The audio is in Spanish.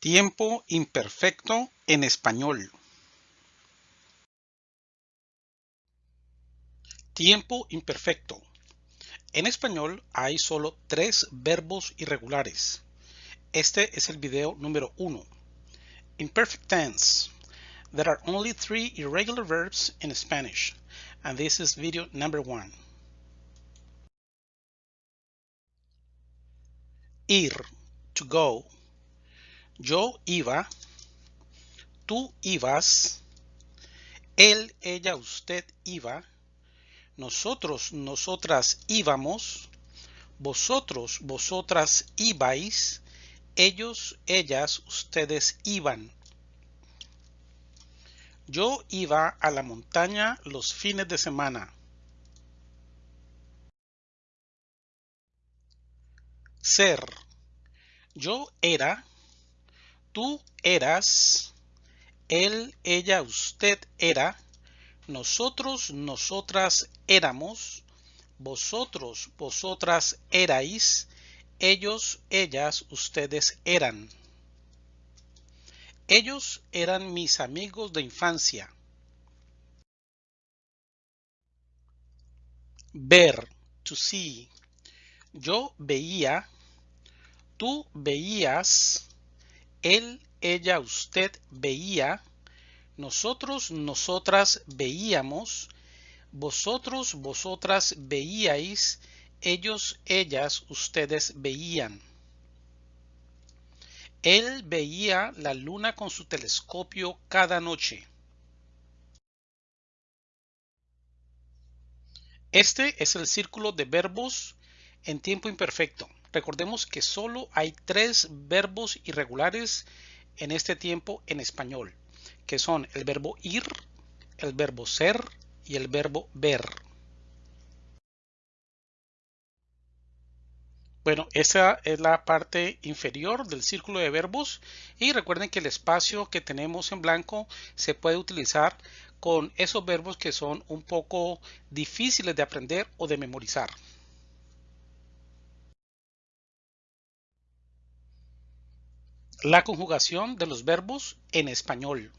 Tiempo imperfecto en español. Tiempo imperfecto. En español hay solo tres verbos irregulares. Este es el video número uno. Imperfect tense. There are only three irregular verbs in Spanish, and this is video number one. Ir, to go. Yo iba, tú ibas, él, ella, usted iba, nosotros, nosotras íbamos, vosotros, vosotras ibais, ellos, ellas, ustedes iban. Yo iba a la montaña los fines de semana. Ser. Yo era, Tú eras, él, ella, usted era, nosotros, nosotras éramos, vosotros, vosotras erais, ellos, ellas, ustedes eran. Ellos eran mis amigos de infancia. Ver, to see. Yo veía, tú veías, él, ella, usted veía, nosotros, nosotras veíamos, vosotros, vosotras veíais, ellos, ellas, ustedes veían. Él veía la luna con su telescopio cada noche. Este es el círculo de verbos en tiempo imperfecto. Recordemos que solo hay tres verbos irregulares en este tiempo en español, que son el verbo ir, el verbo ser y el verbo ver. Bueno, esa es la parte inferior del círculo de verbos y recuerden que el espacio que tenemos en blanco se puede utilizar con esos verbos que son un poco difíciles de aprender o de memorizar. La conjugación de los verbos en español.